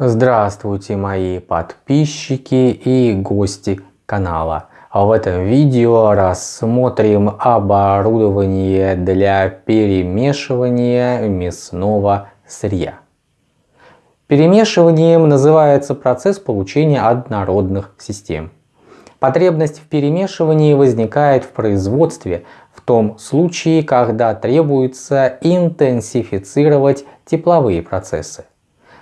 Здравствуйте мои подписчики и гости канала. В этом видео рассмотрим оборудование для перемешивания мясного сырья. Перемешиванием называется процесс получения однородных систем. Потребность в перемешивании возникает в производстве в том случае, когда требуется интенсифицировать тепловые процессы.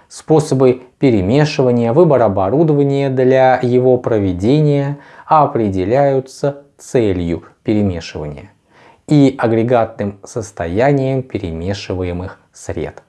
Способы перемешивания, выбор оборудования для его проведения определяются целью перемешивания и агрегатным состоянием перемешиваемых сред.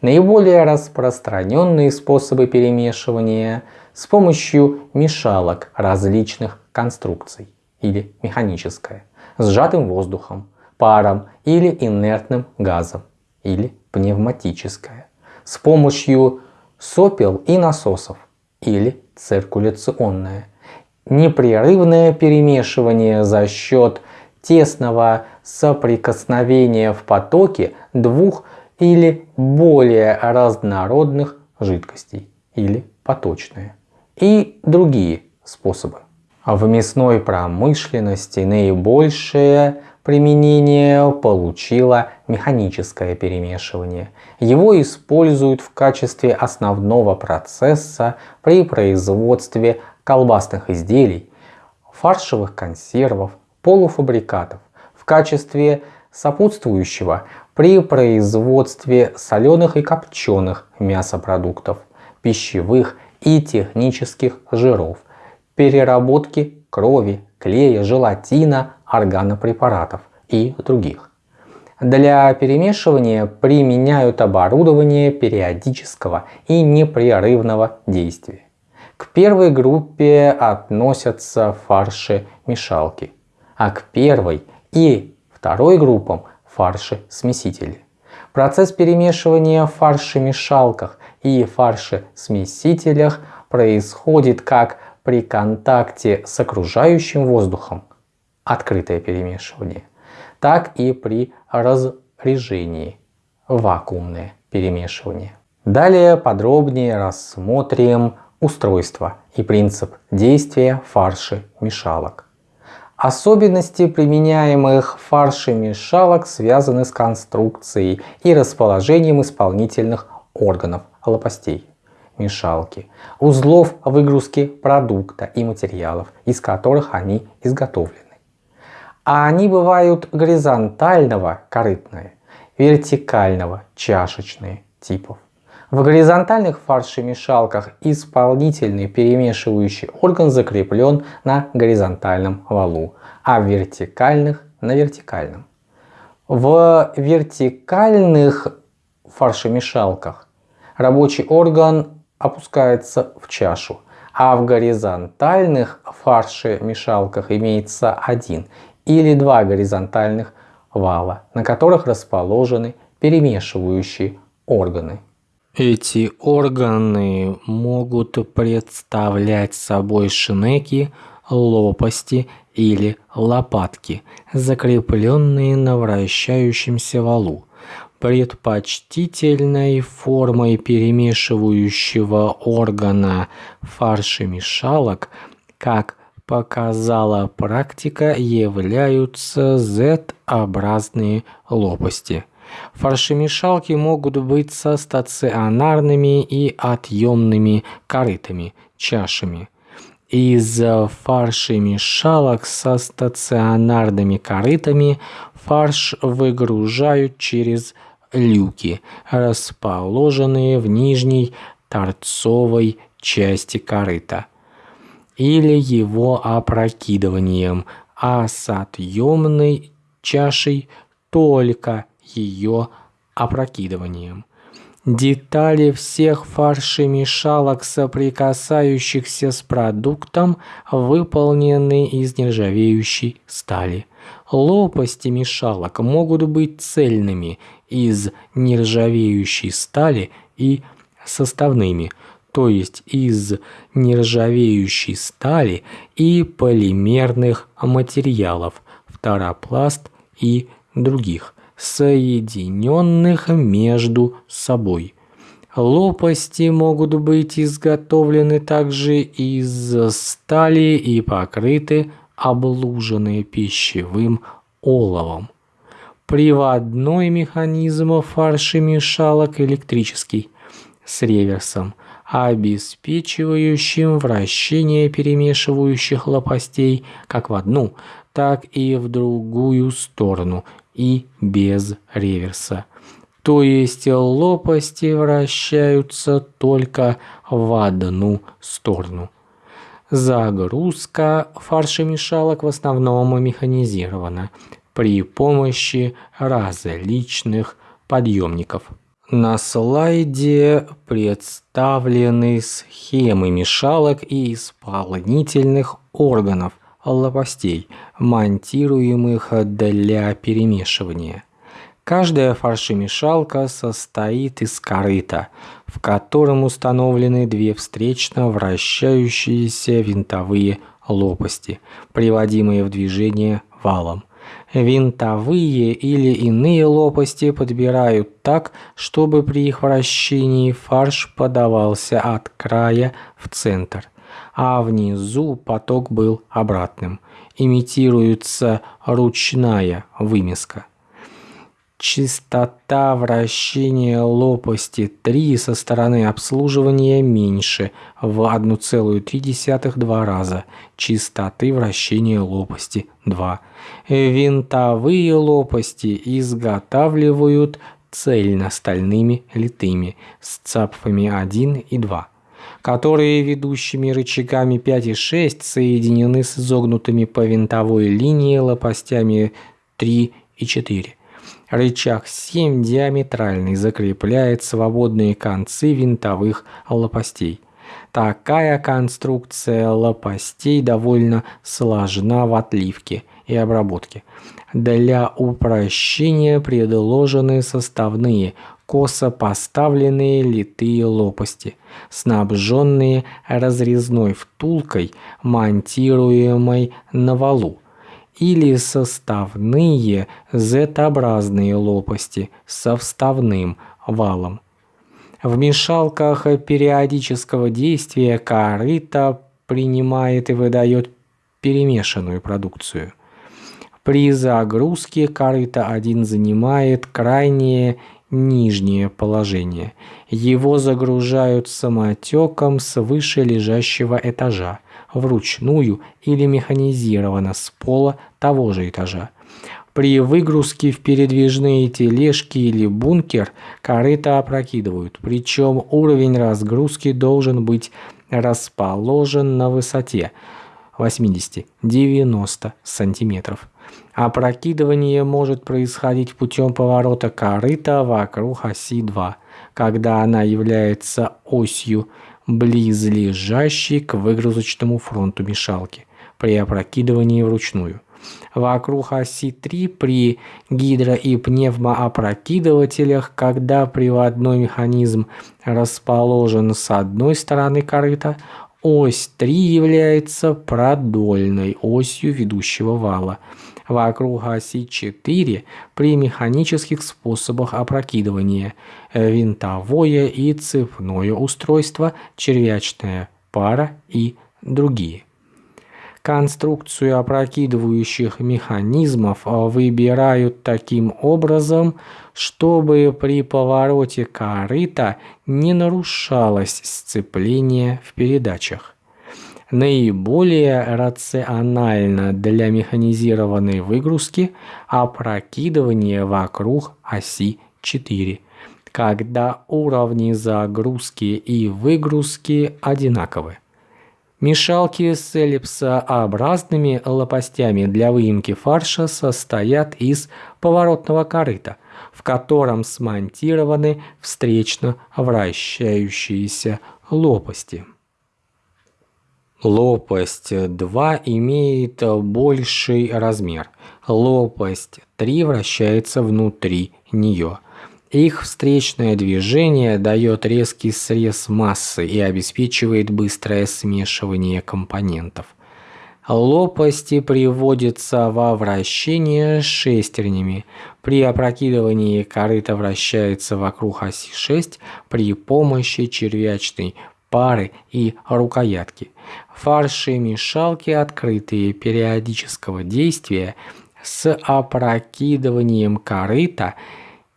Наиболее распространенные способы перемешивания с помощью мешалок различных конструкций или механическое, сжатым воздухом, паром или инертным газом или пневматическое с помощью сопел и насосов или циркуляционное. Непрерывное перемешивание за счет тесного соприкосновения в потоке двух или более разнородных жидкостей или поточные и другие способы. В мясной промышленности наибольшее применение получило механическое перемешивание. Его используют в качестве основного процесса при производстве колбасных изделий, фаршевых консервов, полуфабрикатов, в качестве сопутствующего при производстве соленых и копченых мясопродуктов, пищевых и технических жиров, переработки крови, клея, желатина, органопрепаратов и других. Для перемешивания применяют оборудование периодического и непрерывного действия. К первой группе относятся фарши-мешалки, а к первой и второй группам фарши-смесители. Процесс перемешивания в фаршемешалках и фаршесмесителях происходит как при контакте с окружающим воздухом, открытое перемешивание, так и при разрежении, вакуумное перемешивание. Далее подробнее рассмотрим устройство и принцип действия фарши-мешалок. Особенности применяемых фарши-мешалок связаны с конструкцией и расположением исполнительных органов лопастей мешалки, узлов выгрузки продукта и материалов, из которых они изготовлены. А они бывают горизонтального корытные, вертикального чашечные типов. В горизонтальных фаршемешалках исполнительный перемешивающий орган закреплен на горизонтальном валу, а в вертикальных на вертикальном. В вертикальных фаршемешалках рабочий орган опускается в чашу, а в горизонтальных фаршемешалках имеется один или два горизонтальных вала, на которых расположены перемешивающие органы. Эти органы могут представлять собой шинеки, лопасти или лопатки, закрепленные на вращающемся валу. Предпочтительной формой перемешивающего органа фаршемешалок, как показала практика, являются Z-образные лопасти. Фаршемешалки могут быть со стационарными и отъемными корытами, чашами. Из фаршемешалок со стационарными корытами фарш выгружают через люки, расположенные в нижней торцовой части корыта, или его опрокидыванием, а с отъемной чашей только ее опрокидыванием. Детали всех фаршемешалок, соприкасающихся с продуктом, выполнены из нержавеющей стали. Лопасти мешалок могут быть цельными из нержавеющей стали и составными, то есть из нержавеющей стали и полимерных материалов, фторопласт и других, соединенных между собой. Лопасти могут быть изготовлены также из стали и покрыты облуженные пищевым оловом. Приводной механизм фаршемешалок электрический с реверсом, обеспечивающим вращение перемешивающих лопастей как в одну, так и в другую сторону и без реверса. То есть лопасти вращаются только в одну сторону. Загрузка фаршемешалок в основном механизирована при помощи различных подъемников. На слайде представлены схемы мешалок и исполнительных органов лопастей, монтируемых для перемешивания. Каждая фаршемешалка состоит из корыта, в котором установлены две встречно вращающиеся винтовые лопасти, приводимые в движение валом. Винтовые или иные лопасти подбирают так, чтобы при их вращении фарш подавался от края в центр, а внизу поток был обратным. Имитируется ручная вымеска. Частота вращения лопасти 3 со стороны обслуживания меньше в 1,3-2 раза частоты вращения лопасти 2. Винтовые лопасти изготавливают цельностальными литыми с цапфами 1 и 2 которые ведущими рычагами 5 и 6 соединены с изогнутыми по винтовой линии лопастями 3 и 4. Рычаг 7 диаметральный закрепляет свободные концы винтовых лопастей. Такая конструкция лопастей довольно сложна в отливке и обработке. Для упрощения предложены составные косо поставленные литые лопасти, снабженные разрезной втулкой, монтируемой на валу или составные Z-образные лопасти со вставным валом. В мешалках периодического действия корыто принимает и выдает перемешанную продукцию. При загрузке корыто 1 занимает крайнее нижнее положение. Его загружают самотеком с выше лежащего этажа вручную или механизированно с пола того же этажа. При выгрузке в передвижные тележки или бункер корыто опрокидывают, причем уровень разгрузки должен быть расположен на высоте 80-90 сантиметров. Опрокидывание может происходить путем поворота корыта вокруг оси 2, когда она является осью близлежащей к выгрузочному фронту мешалки при опрокидывании вручную. Вокруг оси 3 при гидро- и пневмоопрокидывателях, когда приводной механизм расположен с одной стороны корыта, ось 3 является продольной осью ведущего вала – вокруг оси 4 при механических способах опрокидывания, винтовое и цепное устройство, червячная пара и другие. Конструкцию опрокидывающих механизмов выбирают таким образом, чтобы при повороте корыта не нарушалось сцепление в передачах наиболее рационально для механизированной выгрузки опрокидывание вокруг оси 4, когда уровни загрузки и выгрузки одинаковы. Мешалки с эллипсообразными лопастями для выемки фарша состоят из поворотного корыта, в котором смонтированы встречно вращающиеся лопасти. Лопасть 2 имеет больший размер. Лопасть 3 вращается внутри нее. Их встречное движение дает резкий срез массы и обеспечивает быстрое смешивание компонентов. Лопасти приводятся во вращение шестернями. При опрокидывании корыто вращается вокруг оси 6 при помощи червячной пары и рукоятки. Фарши-мешалки открытые периодического действия с опрокидыванием корыта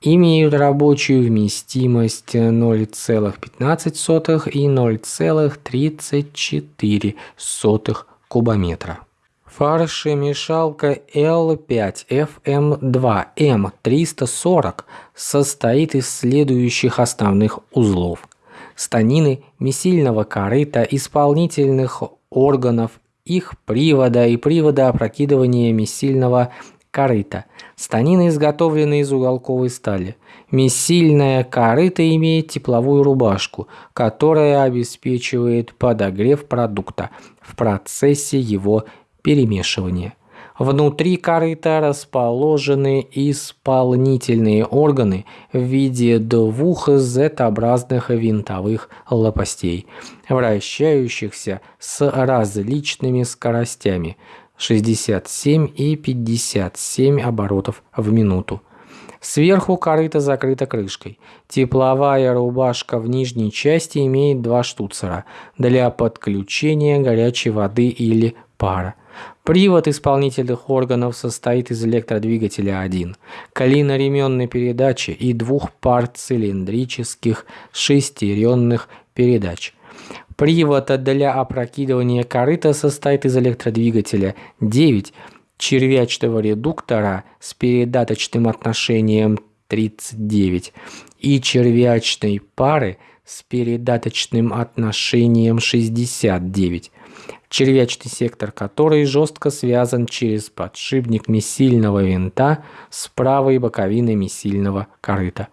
имеют рабочую вместимость 0,15 и 0,34 кубометра. Фаршемешалка L5FM2 M340 состоит из следующих основных узлов. Станины месильного корыта, исполнительных органов, их привода и привода опрокидывания месильного корыта. Станины изготовлены из уголковой стали. Месильная корыто имеет тепловую рубашку, которая обеспечивает подогрев продукта в процессе его перемешивания. Внутри корыта расположены исполнительные органы в виде двух Z-образных винтовых лопастей, вращающихся с различными скоростями 67 и 57 оборотов в минуту. Сверху корыто закрыто крышкой. Тепловая рубашка в нижней части имеет два штуцера для подключения горячей воды или пара. Привод исполнительных органов состоит из электродвигателя 1, колено-ременной передачи и двух пар цилиндрических шестеренных передач. Привод для опрокидывания корыта состоит из электродвигателя 9, червячного редуктора с передаточным отношением 39 и червячной пары с передаточным отношением 69, червячный сектор которой жестко связан через подшипник месильного винта с правой боковиной месильного корыта.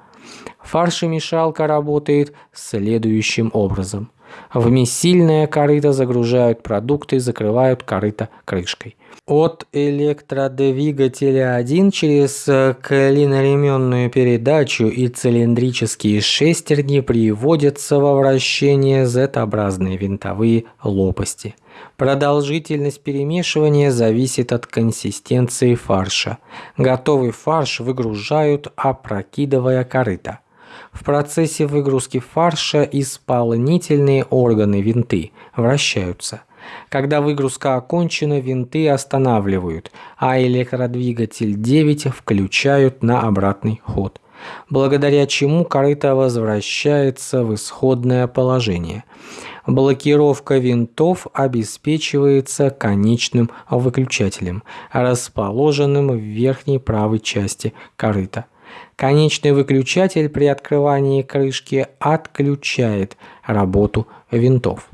Фаршемешалка работает следующим образом. В месильное корыто загружают продукты и закрывают корыто крышкой. От электродвигателя 1 через клиноременную передачу и цилиндрические шестерни приводятся во вращение Z-образные винтовые лопасти. Продолжительность перемешивания зависит от консистенции фарша. Готовый фарш выгружают, опрокидывая корыто. В процессе выгрузки фарша исполнительные органы винты вращаются – когда выгрузка окончена, винты останавливают, а электродвигатель 9 включают на обратный ход, благодаря чему корыто возвращается в исходное положение. Блокировка винтов обеспечивается конечным выключателем, расположенным в верхней правой части корыта. Конечный выключатель при открывании крышки отключает работу винтов.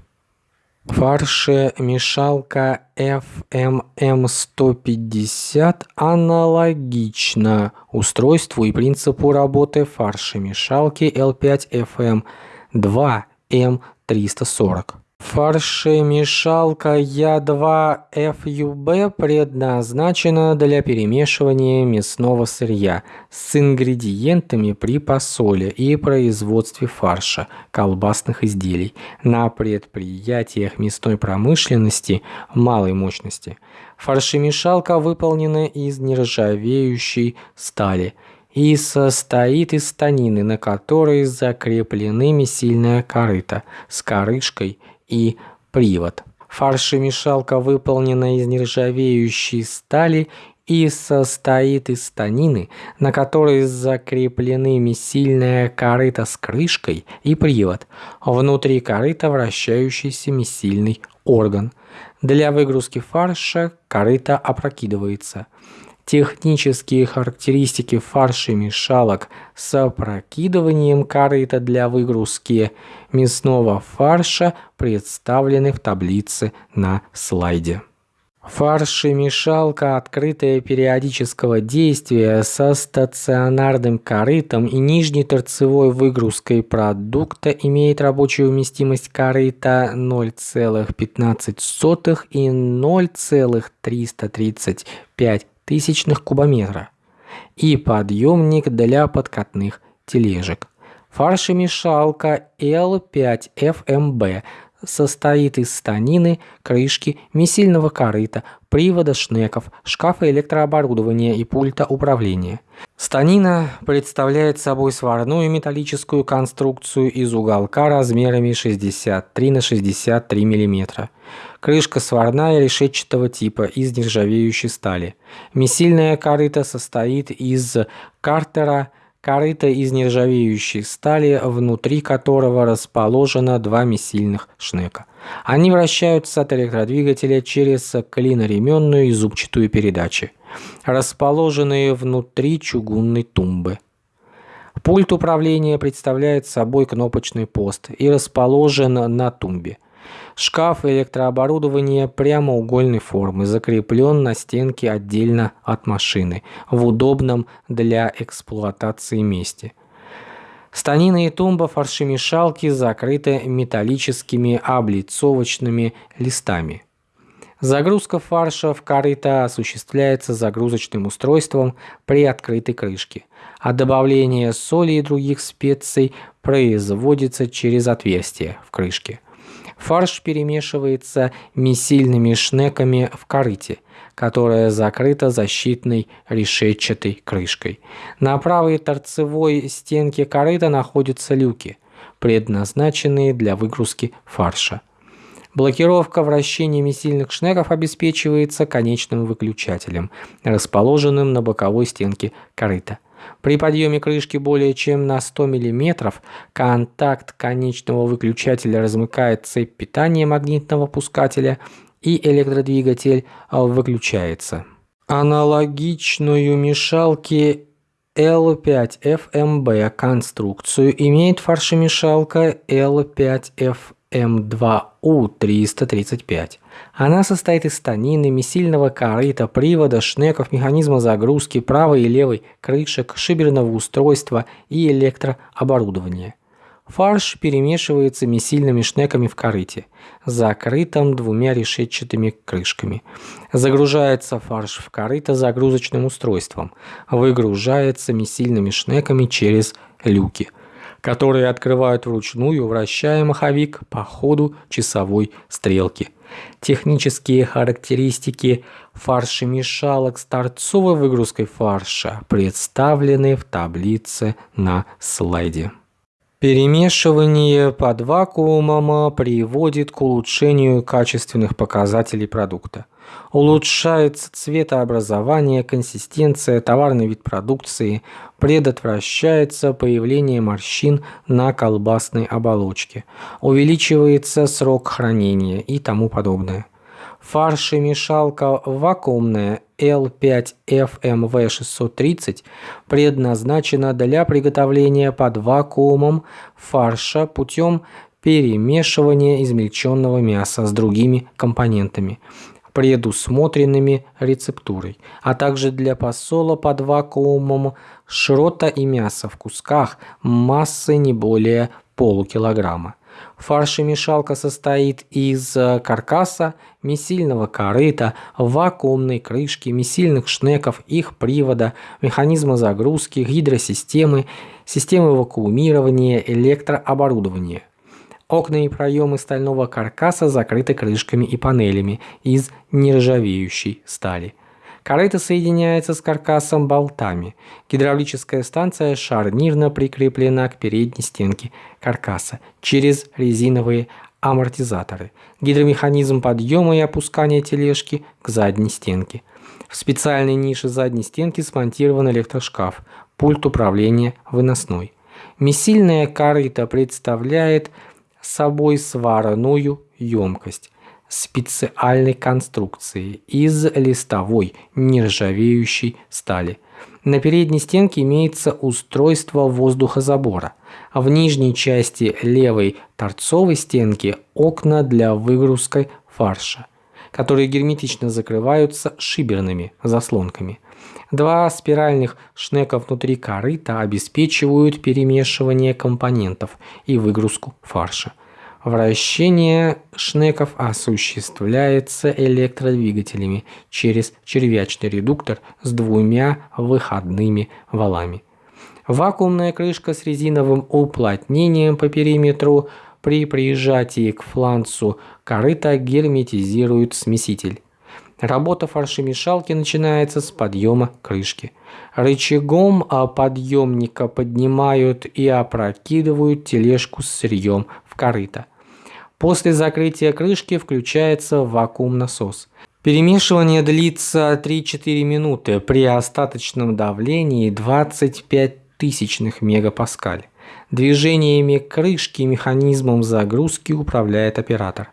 Фаршемешалка FMM150 аналогична устройству и принципу работы фаршемешалки L5FM2 M340. Фаршемешалка Я2FUB предназначена для перемешивания мясного сырья с ингредиентами при посоле и производстве фарша колбасных изделий на предприятиях мясной промышленности малой мощности. Фаршемешалка выполнена из нержавеющей стали и состоит из станины, на которой закреплены месильная корыта с корышкой и привод. Фаршемешалка выполнена из нержавеющей стали и состоит из станины, на которой закреплены месильная корыта с крышкой и привод. Внутри корыта вращающийся месильный орган. Для выгрузки фарша корыто опрокидывается. Технические характеристики фаршемешалок с опрокидыванием корыта для выгрузки мясного фарша представлены в таблице на слайде. Фаршемешалка, открытая периодического действия со стационарным корытом и нижней торцевой выгрузкой продукта имеет рабочую вместимость корыта 0,15 и 0,335 тысячных кубометра и подъемник для подкатных тележек. Фаршемешалка L5FMB состоит из станины, крышки, месильного корыта, привода шнеков, шкафа электрооборудования и пульта управления. Станина представляет собой сварную металлическую конструкцию из уголка размерами 63 на 63 мм. Крышка сварная решетчатого типа из нержавеющей стали. Месильная корыта состоит из картера, корыто из нержавеющей стали, внутри которого расположено два месильных шнека. Они вращаются от электродвигателя через клиноременную и зубчатую передачи, расположенные внутри чугунной тумбы. Пульт управления представляет собой кнопочный пост и расположен на тумбе. Шкаф электрооборудования прямоугольной формы закреплен на стенке отдельно от машины, в удобном для эксплуатации месте. Станина и тумба фаршемешалки закрыты металлическими облицовочными листами. Загрузка фарша в корыто осуществляется загрузочным устройством при открытой крышке, а добавление соли и других специй производится через отверстие в крышке. Фарш перемешивается месильными шнеками в корыте, которая закрыта защитной решетчатой крышкой. На правой торцевой стенке корыта находятся люки, предназначенные для выгрузки фарша. Блокировка вращения месильных шнеков обеспечивается конечным выключателем, расположенным на боковой стенке корыта. При подъеме крышки более чем на 100 мм контакт конечного выключателя размыкает цепь питания магнитного пускателя и электродвигатель выключается. Аналогичную мешалке L5FMB конструкцию имеет фаршемешалка L5F М2У-335. Она состоит из станины, месильного корыта, привода, шнеков, механизма загрузки, правой и левой крышек, шиберного устройства и электрооборудования. Фарш перемешивается месильными шнеками в корыте, закрытом двумя решетчатыми крышками. Загружается фарш в корыто загрузочным устройством, выгружается месильными шнеками через люки – которые открывают вручную, вращая маховик по ходу часовой стрелки. Технические характеристики фаршемешалок с торцовой выгрузкой фарша представлены в таблице на слайде. Перемешивание под вакуумом приводит к улучшению качественных показателей продукта. Улучшается цветообразование, консистенция, товарный вид продукции, предотвращается появление морщин на колбасной оболочке, увеличивается срок хранения и тому подобное. Фаршемешалка вакуумная L5FMV630 предназначена для приготовления под вакуумом фарша путем перемешивания измельченного мяса с другими компонентами предусмотренными рецептурой, а также для посола под вакуумом шрота и мяса в кусках массой не более полукилограмма. Фаршемешалка состоит из каркаса, месильного корыта, вакуумной крышки, месильных шнеков, их привода, механизма загрузки, гидросистемы, системы вакуумирования, электрооборудования. Окна и проемы стального каркаса закрыты крышками и панелями из нержавеющей стали. Корыто соединяется с каркасом болтами. Гидравлическая станция шарнирно прикреплена к передней стенке каркаса через резиновые амортизаторы. Гидромеханизм подъема и опускания тележки к задней стенке. В специальной нише задней стенки смонтирован электрошкаф, пульт управления выносной. Месильная корыто представляет собой сварную емкость специальной конструкции из листовой нержавеющей стали. На передней стенке имеется устройство воздухозабора, а в нижней части левой торцовой стенки окна для выгрузки фарша, которые герметично закрываются шиберными заслонками. Два спиральных шнека внутри корыта обеспечивают перемешивание компонентов и выгрузку фарша. Вращение шнеков осуществляется электродвигателями через червячный редуктор с двумя выходными валами. Вакуумная крышка с резиновым уплотнением по периметру При прижатии к фланцу корыта герметизирует смеситель. Работа фаршемешалки начинается с подъема крышки. Рычагом подъемника поднимают и опрокидывают тележку с сырьем в корыто. После закрытия крышки включается вакуум-насос. Перемешивание длится 3-4 минуты при остаточном давлении 25 тысячных мегапаскаль. Движениями крышки механизмом загрузки управляет оператор.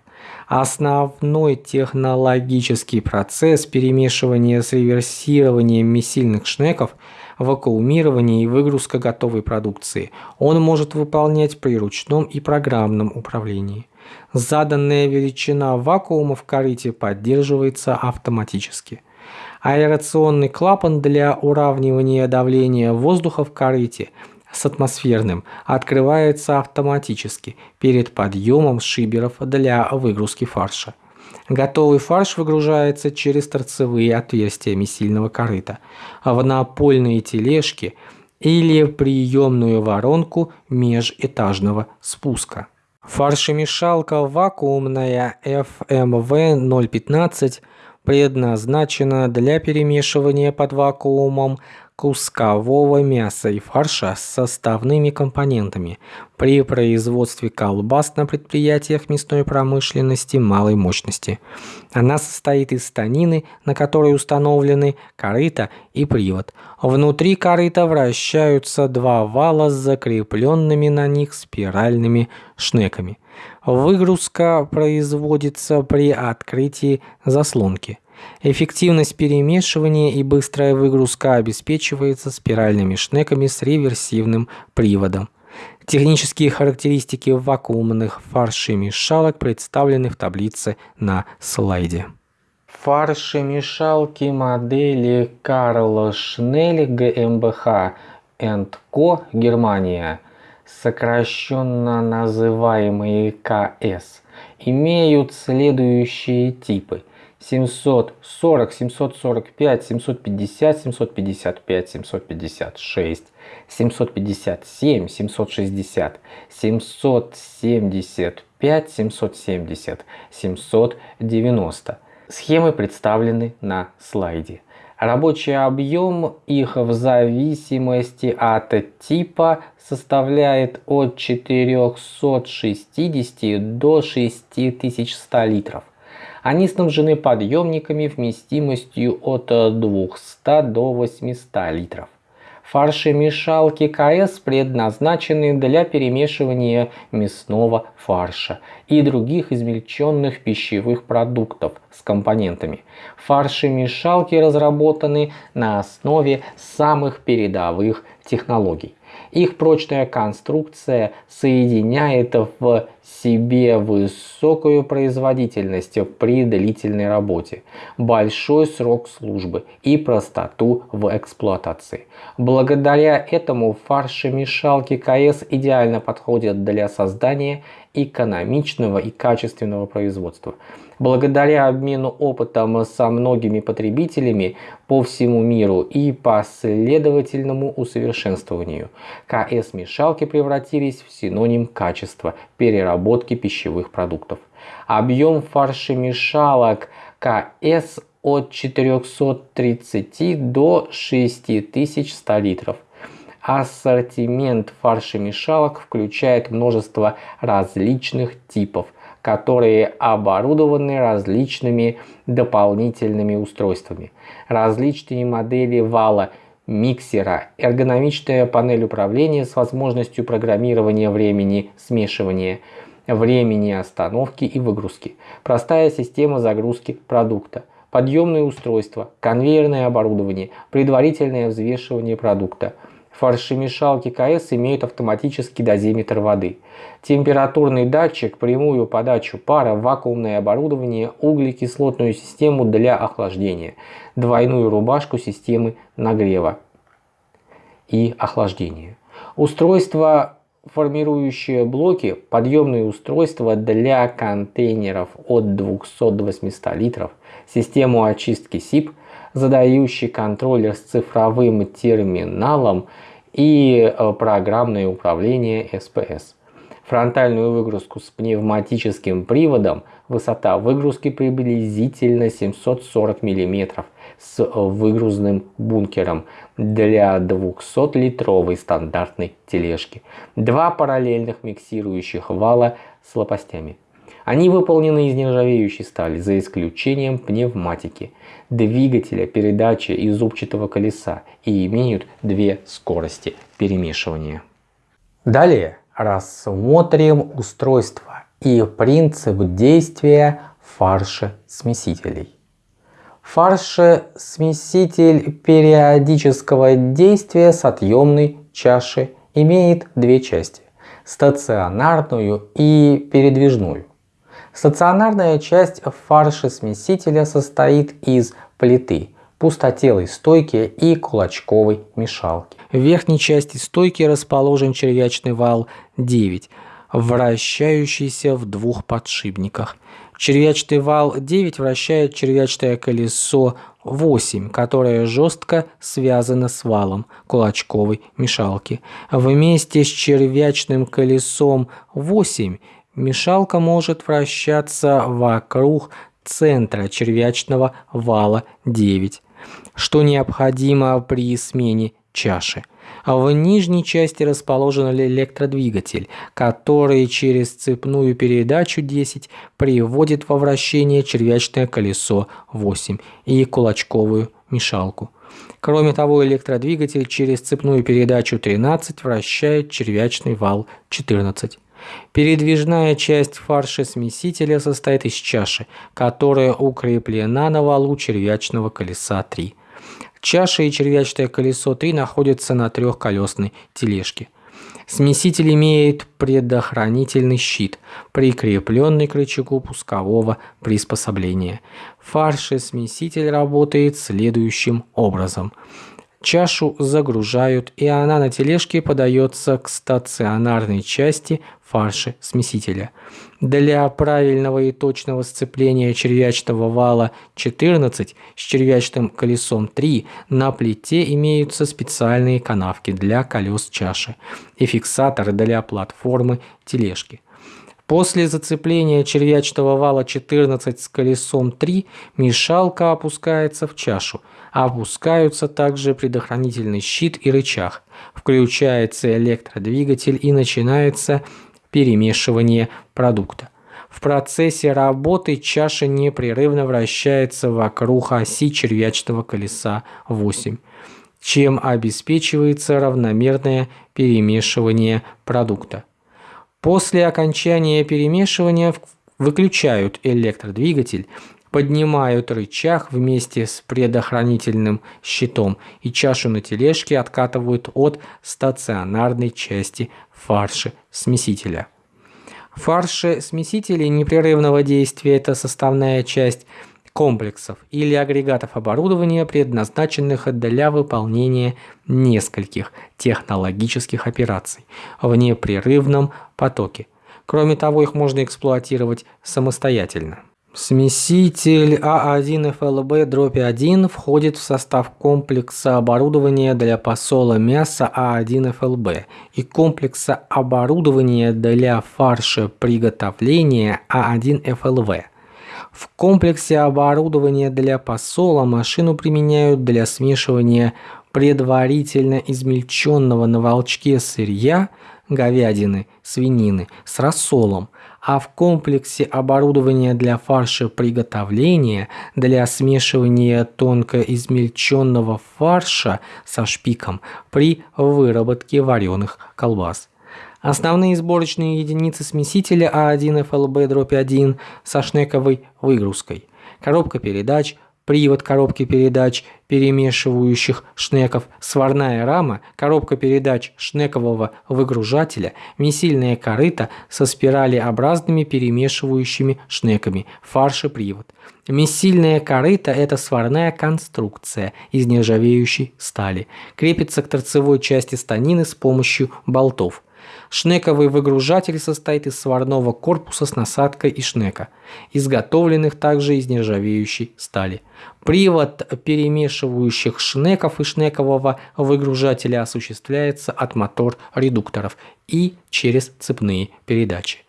Основной технологический процесс перемешивания с реверсированием месильных шнеков – вакуумирование и выгрузка готовой продукции. Он может выполнять при ручном и программном управлении. Заданная величина вакуума в корыте поддерживается автоматически. Аэрационный клапан для уравнивания давления воздуха в корыте – с атмосферным открывается автоматически перед подъемом шиберов для выгрузки фарша. Готовый фарш выгружается через торцевые отверстия месильного корыта в напольные тележки или приемную воронку межэтажного спуска. Фаршемешалка вакуумная FMV 015 предназначена для перемешивания под вакуумом кускового мяса и фарша с составными компонентами при производстве колбас на предприятиях мясной промышленности малой мощности. Она состоит из станины, на которой установлены корыто и привод. Внутри корыта вращаются два вала с закрепленными на них спиральными шнеками. Выгрузка производится при открытии заслонки. Эффективность перемешивания и быстрая выгрузка обеспечивается спиральными шнеками с реверсивным приводом. Технические характеристики вакуумных фаршемешалок представлены в таблице на слайде. Фаршемешалки модели Карл Шнель GmbH Co. Германия, сокращенно называемые КС, имеют следующие типы – 740, 745, 750, 755, 756, 757, 760, 775, 770, 790. Схемы представлены на слайде. Рабочий объем их в зависимости от типа составляет от 460 до 6100 литров. Они снабжены подъемниками вместимостью от 200 до 800 литров. Фаршемешалки КС предназначены для перемешивания мясного фарша и других измельченных пищевых продуктов с компонентами. Фаршемешалки разработаны на основе самых передовых технологий. Их прочная конструкция соединяет в себе высокую производительность при длительной работе, большой срок службы и простоту в эксплуатации. Благодаря этому фаршемешалки КС идеально подходят для создания экономичного и качественного производства. Благодаря обмену опытом со многими потребителями по всему миру и последовательному усовершенствованию, КС-мешалки превратились в синоним качества переработки пищевых продуктов. Объем фаршемешалок КС от 430 до 6100 литров. Ассортимент фаршемешалок включает множество различных типов, которые оборудованы различными дополнительными устройствами. Различные модели вала миксера, эргономичная панель управления с возможностью программирования времени смешивания, времени остановки и выгрузки, простая система загрузки продукта, подъемные устройства, конвейерное оборудование, предварительное взвешивание продукта – Фаршемешалки КС имеют автоматический дозиметр воды, температурный датчик, прямую подачу пара, вакуумное оборудование, углекислотную систему для охлаждения, двойную рубашку системы нагрева и охлаждения. Устройство формирующие блоки, подъемные устройства для контейнеров от 200 до 800 литров, систему очистки СИП – задающий контроллер с цифровым терминалом и э, программное управление SPS. Фронтальную выгрузку с пневматическим приводом высота выгрузки приблизительно 740 мм с выгрузным бункером для 200-литровой стандартной тележки. Два параллельных миксирующих вала с лопастями. Они выполнены из нержавеющей стали, за исключением пневматики, двигателя, передачи и зубчатого колеса и имеют две скорости перемешивания. Далее рассмотрим устройство и принцип действия фарши-смесителей. Фарши-смеситель периодического действия с отъемной чаши имеет две части – стационарную и передвижную. Стационарная часть фарши-смесителя состоит из плиты, пустотелой стойки и кулачковой мешалки. В верхней части стойки расположен червячный вал 9, вращающийся в двух подшипниках. Червячный вал 9 вращает червячное колесо 8, которое жестко связано с валом кулачковой мешалки. Вместе с червячным колесом 8 мешалка может вращаться вокруг центра червячного вала 9, что необходимо при смене чаши. А в нижней части расположен электродвигатель, который через цепную передачу 10 приводит во вращение червячное колесо 8 и кулачковую мешалку. Кроме того, электродвигатель через цепную передачу 13 вращает червячный вал 14. Передвижная часть фарша смесителя состоит из чаши, которая укреплена на валу червячного колеса 3. Чаша и червячное колесо 3 находятся на трехколесной тележке. Смеситель имеет предохранительный щит, прикрепленный к рычагу пускового приспособления. Фаршесмеситель работает следующим образом. Чашу загружают, и она на тележке подается к стационарной части фарши смесителя. Для правильного и точного сцепления червячного вала 14 с червячным колесом 3 на плите имеются специальные канавки для колес чаши и фиксатор для платформы тележки. После зацепления червячного вала 14 с колесом 3 мешалка опускается в чашу. Опускаются также предохранительный щит и рычаг. Включается электродвигатель и начинается перемешивание продукта. В процессе работы чаша непрерывно вращается вокруг оси червячного колеса 8, чем обеспечивается равномерное перемешивание продукта. После окончания перемешивания выключают электродвигатель, поднимают рычаг вместе с предохранительным щитом и чашу на тележке откатывают от стационарной части фарши смесителя. Фарши смесителей непрерывного действия – это составная часть комплексов или агрегатов оборудования, предназначенных для выполнения нескольких технологических операций в непрерывном потоке. Кроме того, их можно эксплуатировать самостоятельно. Смеситель А1ФЛБ дробь 1 входит в состав комплекса оборудования для посола мяса А1ФЛБ и комплекса оборудования для фарша приготовления А1ФЛВ. В комплексе оборудования для посола машину применяют для смешивания предварительно измельченного на волчке сырья, говядины, свинины с рассолом, а в комплексе оборудования для фарша приготовления для смешивания тонко измельченного фарша со шпиком при выработке вареных колбас. Основные сборочные единицы смесителя А1 FLB-1 со шнековой выгрузкой. Коробка передач, привод коробки передач перемешивающих шнеков, сварная рама, коробка передач шнекового выгружателя, месильная корыта со спиралеобразными перемешивающими шнеками, фарш и привод. Месильная корыта – это сварная конструкция из нержавеющей стали. Крепится к торцевой части станины с помощью болтов. Шнековый выгружатель состоит из сварного корпуса с насадкой и шнека, изготовленных также из нержавеющей стали. Привод перемешивающих шнеков и шнекового выгружателя осуществляется от мотор-редукторов и через цепные передачи.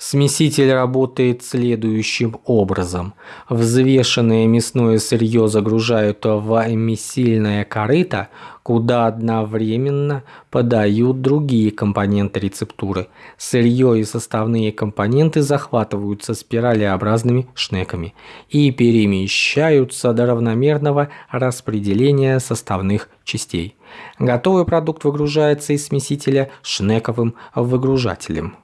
Смеситель работает следующим образом. Взвешенное мясное сырье загружают в месильное корыто, куда одновременно подают другие компоненты рецептуры. Сырье и составные компоненты захватываются спиралеобразными шнеками и перемещаются до равномерного распределения составных частей. Готовый продукт выгружается из смесителя шнековым выгружателем.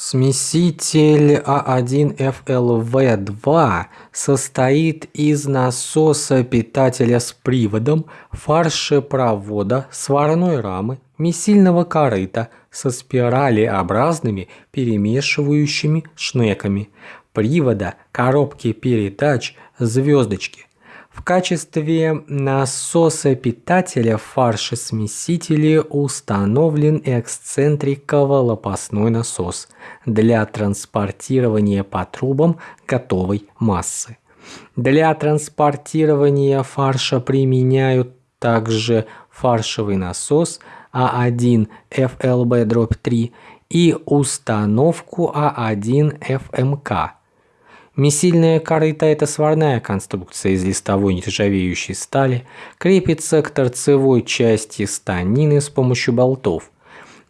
Смеситель А1ФЛВ2 состоит из насоса питателя с приводом, фаршепровода, сварной рамы, месильного корыта со спиралеобразными перемешивающими шнеками, привода, коробки передач, звездочки. В качестве насоса питателя фаршесмесителя установлен эксцентриково-лопастной насос для транспортирования по трубам готовой массы. Для транспортирования фарша применяют также фаршевый насос А1 FLB-3 и установку А1 FMK Месильная корыта – это сварная конструкция из листовой нержавеющей стали, крепится к торцевой части станины с помощью болтов.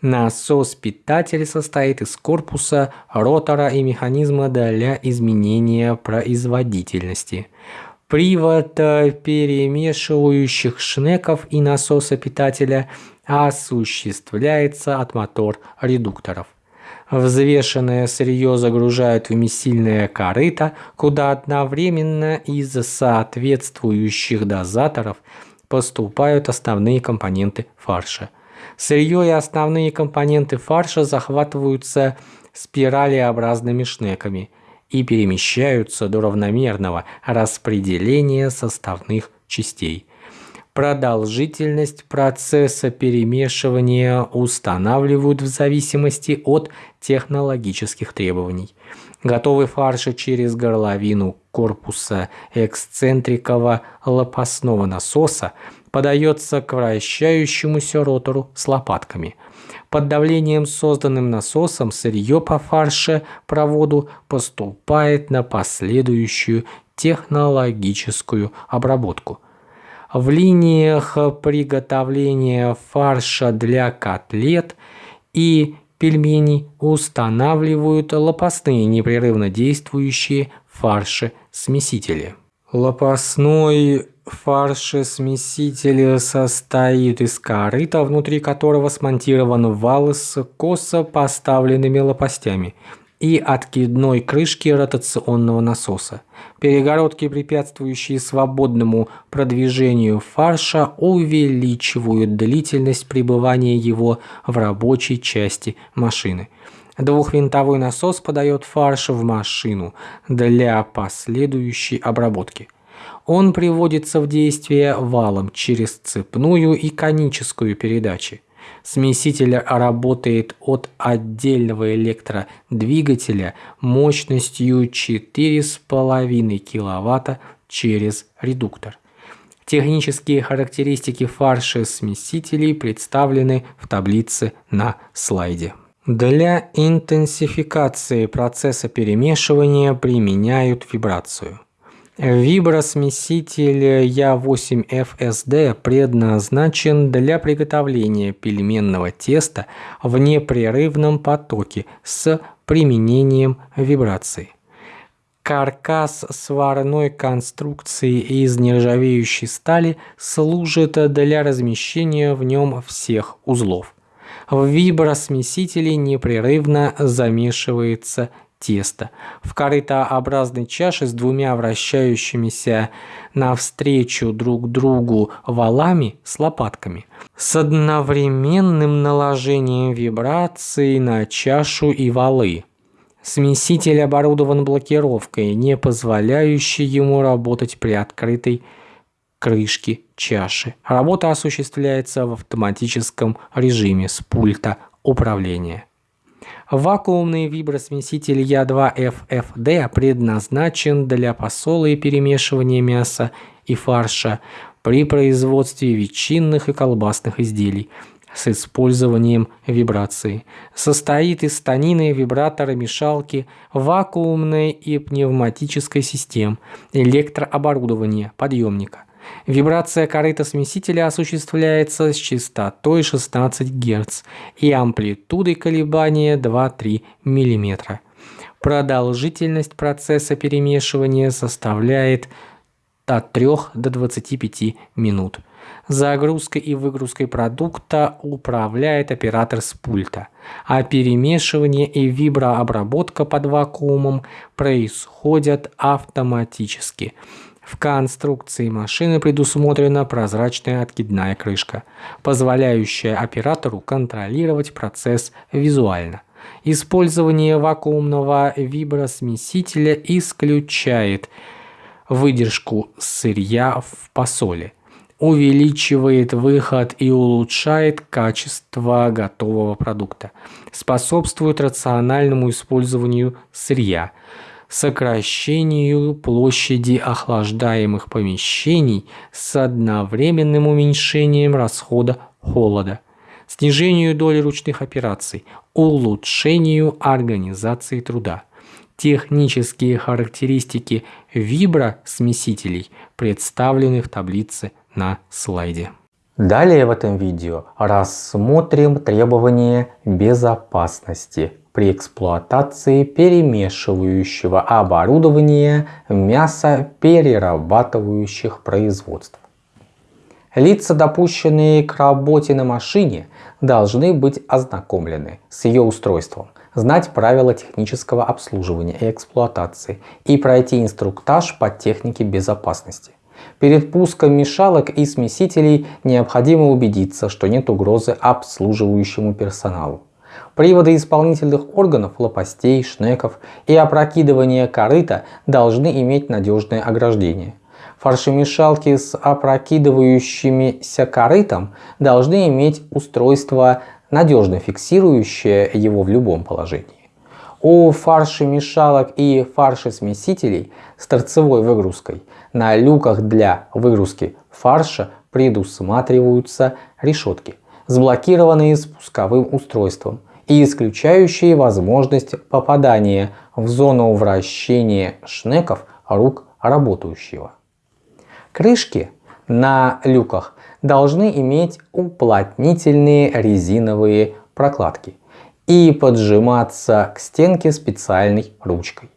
Насос-питатель состоит из корпуса, ротора и механизма для изменения производительности. Привод перемешивающих шнеков и насоса питателя осуществляется от мотор-редукторов. Взвешенное сырье загружают в месильное корыто, куда одновременно из соответствующих дозаторов поступают основные компоненты фарша. Сырье и основные компоненты фарша захватываются спиралеобразными шнеками и перемещаются до равномерного распределения составных частей. Продолжительность процесса перемешивания устанавливают в зависимости от технологических требований. Готовый фарш через горловину корпуса эксцентрикового лопастного насоса подается к вращающемуся ротору с лопатками. Под давлением, созданным насосом, сырье по фарше-проводу поступает на последующую технологическую обработку – в линиях приготовления фарша для котлет и пельменей устанавливают лопастные непрерывно действующие фарши-смесители. Лопастной фаршесмеситель состоит из корыта, внутри которого смонтирован вал с косо поставленными лопастями и откидной крышки ротационного насоса. Перегородки, препятствующие свободному продвижению фарша, увеличивают длительность пребывания его в рабочей части машины. Двухвинтовой насос подает фарш в машину для последующей обработки. Он приводится в действие валом через цепную и коническую передачи. Смеситель работает от отдельного электродвигателя мощностью 4,5 кВт через редуктор. Технические характеристики фарша смесителей представлены в таблице на слайде. Для интенсификации процесса перемешивания применяют вибрацию. Вибросмеситель Я8FSD предназначен для приготовления пельменного теста в непрерывном потоке с применением вибрации. Каркас сварной конструкции из нержавеющей стали служит для размещения в нем всех узлов. В вибросмесителе непрерывно замешивается тесто. В корытообразной чаше с двумя вращающимися навстречу друг другу валами с лопатками. С одновременным наложением вибраций на чашу и валы. Смеситель оборудован блокировкой, не позволяющей ему работать при открытой крышке чаши. Работа осуществляется в автоматическом режиме с пульта управления. Вакуумный вибросмеситель Я2FFD предназначен для посола и перемешивания мяса и фарша при производстве ветчинных и колбасных изделий с использованием вибрации. Состоит из станины, вибратора, мешалки, вакуумной и пневматической систем, электрооборудования, подъемника. Вибрация корыта смесителя осуществляется с частотой 16 Гц и амплитудой колебания 2-3 мм. Продолжительность процесса перемешивания составляет от 3 до 25 минут. Загрузкой и выгрузкой продукта управляет оператор с пульта, а перемешивание и виброобработка под вакуумом происходят автоматически – в конструкции машины предусмотрена прозрачная откидная крышка, позволяющая оператору контролировать процесс визуально. Использование вакуумного вибросмесителя исключает выдержку сырья в посоле, увеличивает выход и улучшает качество готового продукта, способствует рациональному использованию сырья – сокращению площади охлаждаемых помещений с одновременным уменьшением расхода холода, снижению доли ручных операций, улучшению организации труда. Технические характеристики вибросмесителей представлены в таблице на слайде. Далее в этом видео рассмотрим требования безопасности при эксплуатации перемешивающего оборудования мясоперерабатывающих производств. Лица, допущенные к работе на машине, должны быть ознакомлены с ее устройством, знать правила технического обслуживания и эксплуатации и пройти инструктаж по технике безопасности. Перед пуском мешалок и смесителей необходимо убедиться, что нет угрозы обслуживающему персоналу. Приводы исполнительных органов, лопастей, шнеков и опрокидывания корыта должны иметь надежное ограждение. Фаршемешалки с опрокидывающимися корытом должны иметь устройство, надежно фиксирующее его в любом положении. У фаршемешалок и фаршесмесителей с торцевой выгрузкой на люках для выгрузки фарша предусматриваются решетки, сблокированные спусковым устройством, и исключающие возможность попадания в зону вращения шнеков рук работающего. Крышки на люках должны иметь уплотнительные резиновые прокладки и поджиматься к стенке специальной ручкой.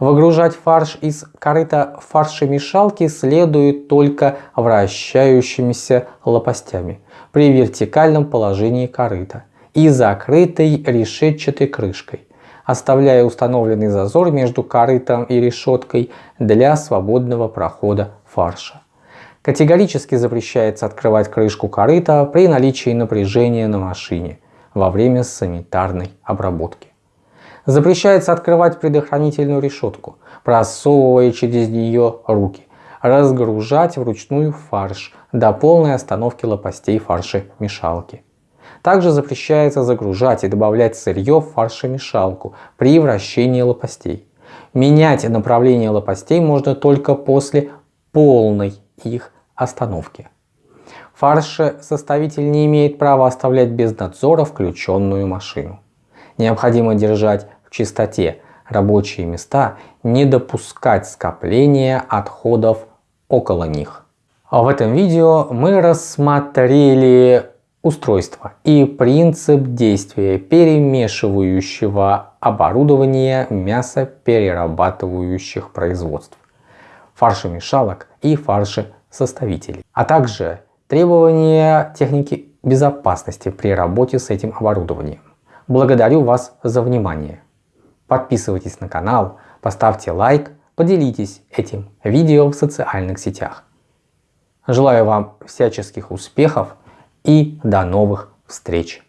Выгружать фарш из корыта фаршемешалки следует только вращающимися лопастями при вертикальном положении корыта и закрытой решетчатой крышкой, оставляя установленный зазор между корытом и решеткой для свободного прохода фарша. Категорически запрещается открывать крышку корыта при наличии напряжения на машине во время санитарной обработки. Запрещается открывать предохранительную решетку, просовывая через нее руки, разгружать вручную фарш до полной остановки лопастей фаршемешалки. Также запрещается загружать и добавлять сырье в фаршемешалку при вращении лопастей. Менять направление лопастей можно только после полной их остановки. Фаршесоставитель не имеет права оставлять без надзора включенную машину. Необходимо держать в чистоте рабочие места, не допускать скопления отходов около них. А в этом видео мы рассмотрели устройство и принцип действия перемешивающего оборудования мясоперерабатывающих производств, фаршемешалок и фаршесоставителей, а также требования техники безопасности при работе с этим оборудованием. Благодарю вас за внимание. Подписывайтесь на канал, поставьте лайк, поделитесь этим видео в социальных сетях. Желаю вам всяческих успехов и до новых встреч!